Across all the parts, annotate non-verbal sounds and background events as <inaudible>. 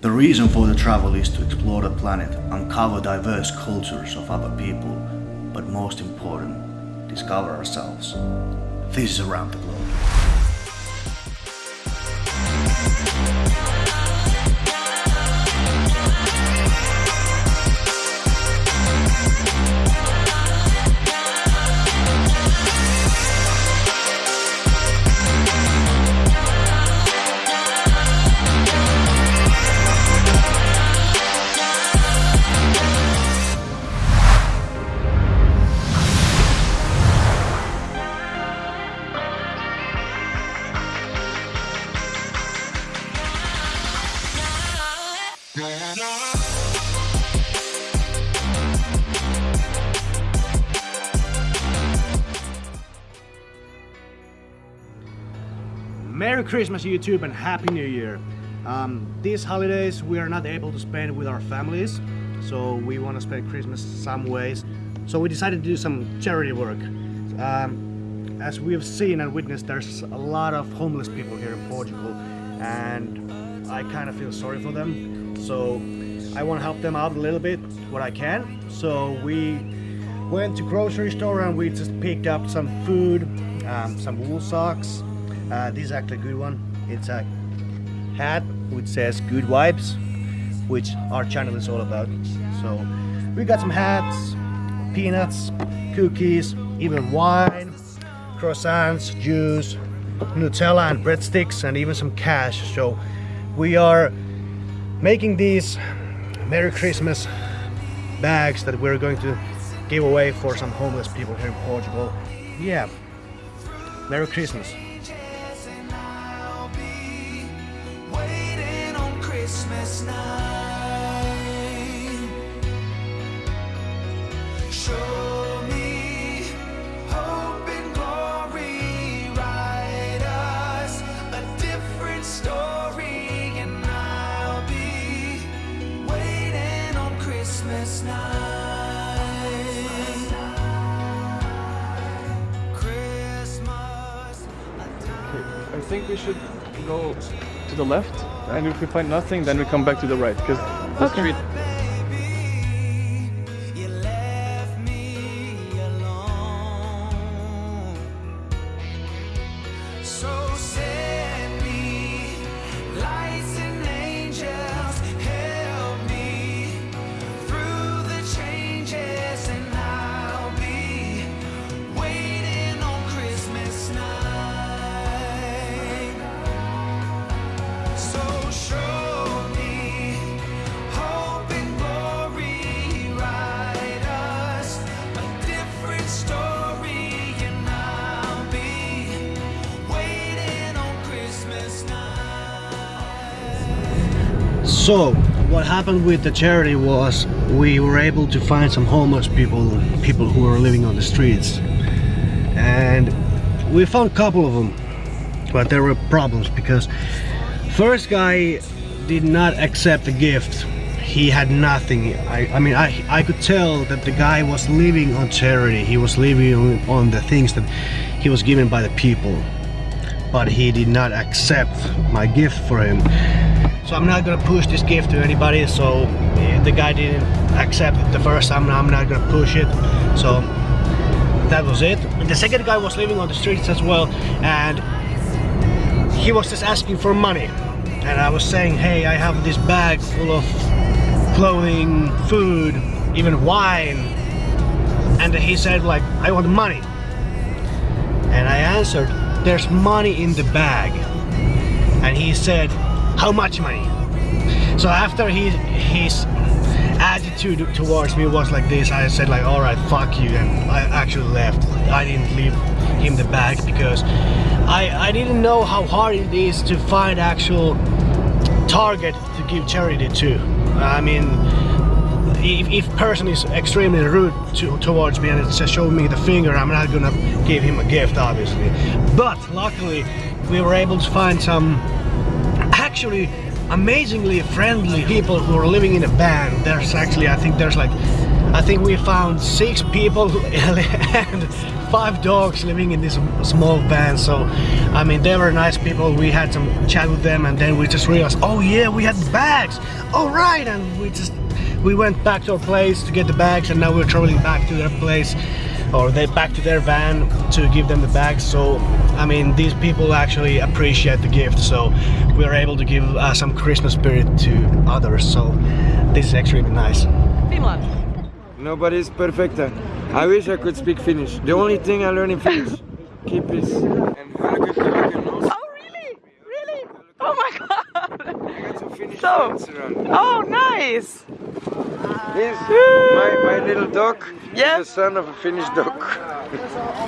The reason for the travel is to explore the planet, uncover diverse cultures of other people, but most important, discover ourselves. This is Around the Globe. Merry Christmas YouTube and Happy New Year! Um, these holidays we are not able to spend with our families, so we want to spend Christmas some ways. So we decided to do some charity work. Um, as we have seen and witnessed, there's a lot of homeless people here in Portugal and I kind of feel sorry for them. So I want to help them out a little bit, what I can. So we went to grocery store and we just picked up some food, um, some wool socks, uh, this is actually a good one. It's a hat which says good vibes, which our channel is all about. So we got some hats, peanuts, cookies, even wine, croissants, juice, Nutella and breadsticks and even some cash. So we are making these Merry Christmas bags that we're going to give away for some homeless people here in Portugal. Yeah, Merry Christmas. Christmas night. Show me hope and glory, write us a different story, and I'll be waiting on Christmas night. Christmas. I think we should go to the left and if we find nothing then we come back to the right because the okay. street So, what happened with the charity was we were able to find some homeless people, people who were living on the streets. And we found a couple of them, but there were problems because first guy did not accept the gift. He had nothing. I, I mean, I, I could tell that the guy was living on charity. He was living on, on the things that he was given by the people. But he did not accept my gift for him. So I'm not gonna push this gift to anybody so the guy didn't accept it the first time I'm not gonna push it. So that was it. The second guy was living on the streets as well and he was just asking for money. And I was saying hey I have this bag full of clothing food even wine. And he said like I want money. And I answered there's money in the bag and he said how much money? So after he, his attitude towards me was like this, I said like, all right, fuck you, and I actually left. I didn't leave him the bag because I, I didn't know how hard it is to find actual target to give charity to. I mean, if, if person is extremely rude to, towards me and just showing me the finger, I'm not gonna give him a gift, obviously. But luckily, we were able to find some actually amazingly friendly people who are living in a band. There's actually, I think there's like, I think we found six people <laughs> and five dogs living in this small van. So, I mean, they were nice people. We had some chat with them, and then we just realized, oh yeah, we had bags. All right, and we just we went back to our place to get the bags, and now we're traveling back to their place or they back to their van to give them the bags so I mean these people actually appreciate the gift so we are able to give uh, some Christmas spirit to others so this is actually nice Finland. Nobody's perfect. I wish I could speak Finnish. The only thing I learn in Finnish, <laughs> keep peace. And Oh really? Really? Oh my god! So, oh nice! Yes, my, my little dog Yeah. the son of a Finnish dog. <laughs>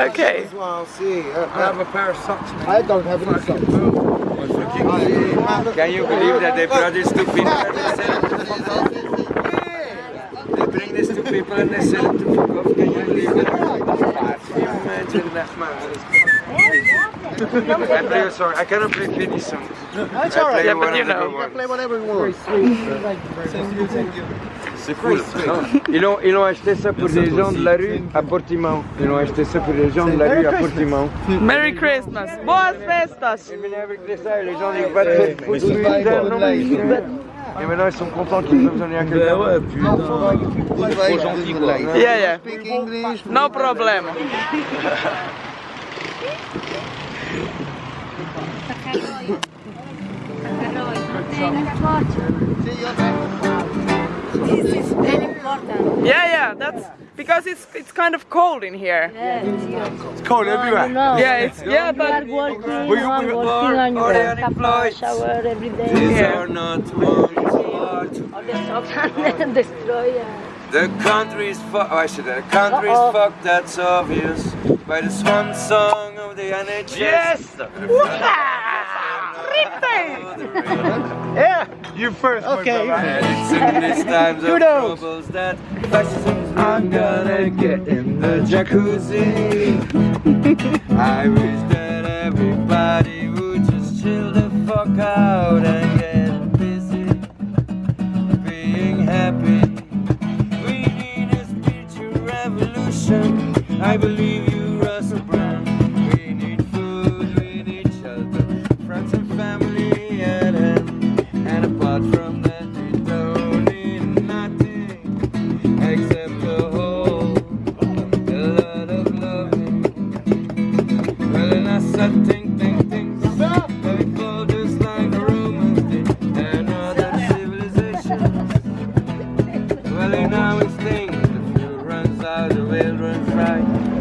Okay. I'll see. I have a pair of socks. I don't have any socks Can you believe that they brought this to Finland and they sell it to fuck? They bring this to people and they sell it to fuck off. Can you believe that? Can you imagine that, man? I play a song. I cannot play Finnish songs. That's I alright. play Yeah, but one you know. ones. play whatever you want C'est cool. Non, Ils ont, ils ont acheté ça pour des gens de la rue à Portimão. Ils ont acheté ça pour des gens de la rue à Portimão. Merry Christmas! Boas festas! Ils venaient avec ça et les gens faire ils sont bêtes. Et maintenant ils sont contents qu'ils donner à quelqu'un. ouais, putain. Yeah, yeah. No <laughs> problem. This is very important. Yeah, yeah. That's because it's it's kind of cold in here. Yeah, It's cold everywhere. Yeah, it's yeah, You are but working, We- we- I'm we- working on are your unemployed. shower every day. These Yeah. are not ones hard to All the socks <laughs> and destroy. uh, The country's fucked. Oh, I said that. The country's Uh-oh. fucked. That's obvious. By the swan song of the NHS. Yes. Yeah, you first. Okay. It's in these times of Kudos. troubles that fascism's not gonna get in the jacuzzi. <laughs> I wish that everybody would just chill the fuck out and get busy being happy. We need a spiritual revolution. I believe out, the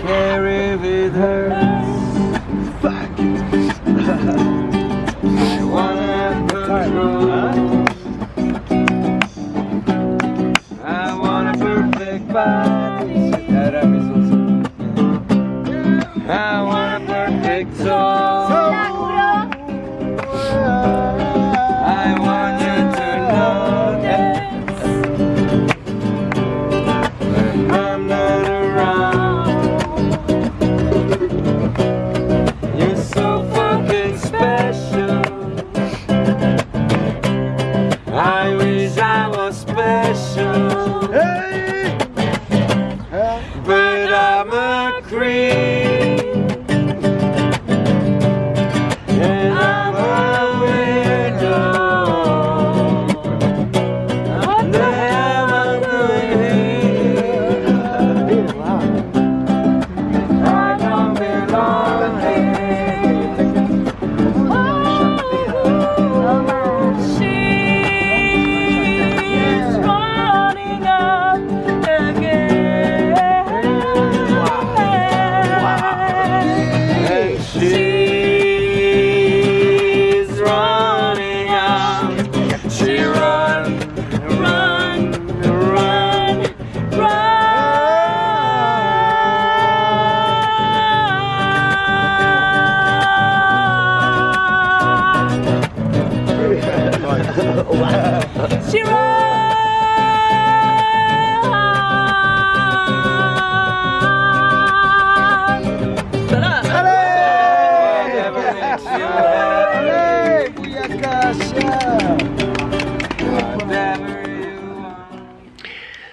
carry with her.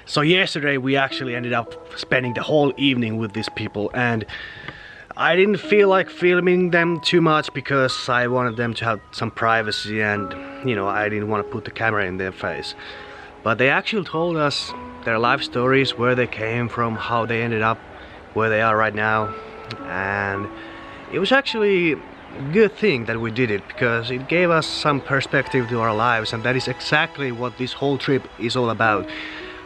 So yesterday we actually ended up spending the whole evening with these people and I didn't feel like filming them too much because I wanted them to have some privacy and you know I didn't want to put the camera in their face. But they actually told us their life stories, where they came from, how they ended up where they are right now and it was actually good thing that we did it because it gave us some perspective to our lives and that is exactly what this whole trip is all about.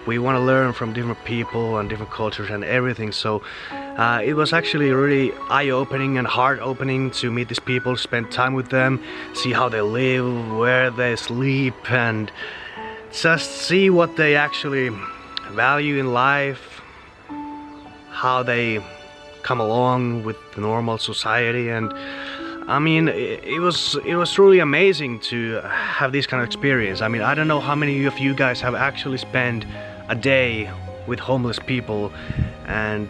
We want to learn from different people and different cultures and everything so uh, it was actually really eye-opening and heart-opening to meet these people spend time with them see how they live where they sleep and just see what they actually value in life how they come along with the normal society and I mean it, was it was truly amazing to have this kind of experience. I mean I don't know how many of you guys have actually spent a day with homeless people and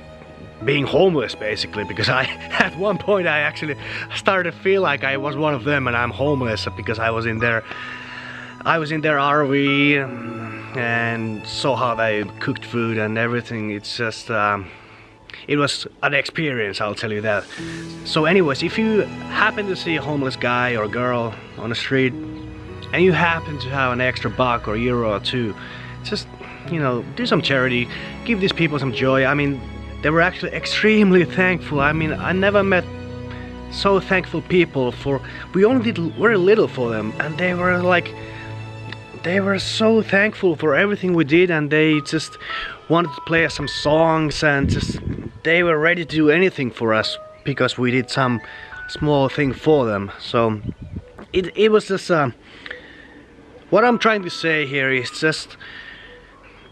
being homeless basically because I <laughs> at one point I actually started to feel like I was one of them and I'm homeless because I was in their I was in their RV and saw how they cooked food and everything. It's just um, it was an experience I'll tell you that. So anyways if you happen to see a homeless guy or girl on the street and you happen to have an extra buck or euro or two just you know do some charity. Give these people some joy. I mean they were actually <laughs> extremely thankful. I mean I never met so thankful people for we only did very little for them. And they were like they were so thankful for everything we did. And they just wanted to play us some songs and just they were ready to do anything for us because we did some small thing for them. So it, it was just uh, what I'm trying to say here is just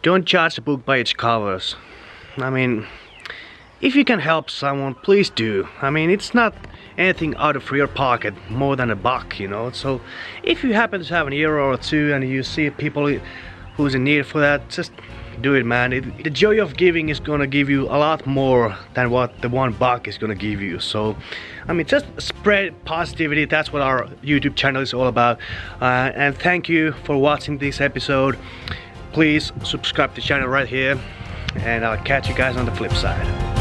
don't judge a book by its covers. I mean if you can help someone please do. I mean it's not anything out of your pocket more than a buck you know? So if you happen to have an euro or two and you see people who's in need for that just do it man. It, the joy of giving is gonna give you a lot more than what the one buck is gonna give you. So I mean just spread positivity. That's what our YouTube channel is all about. Uh, and thank you for watching this episode. Please subscribe to the channel right here and I'll catch you guys on the flip side